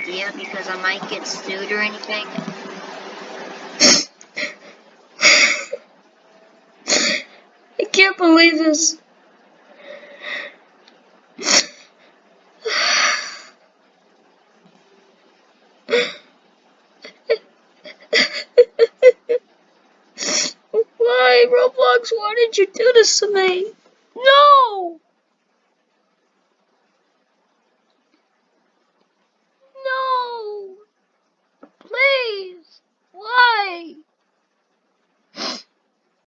idea because I might get sued or anything. I can't believe this. Why, Roblox, why did you do this to me? No!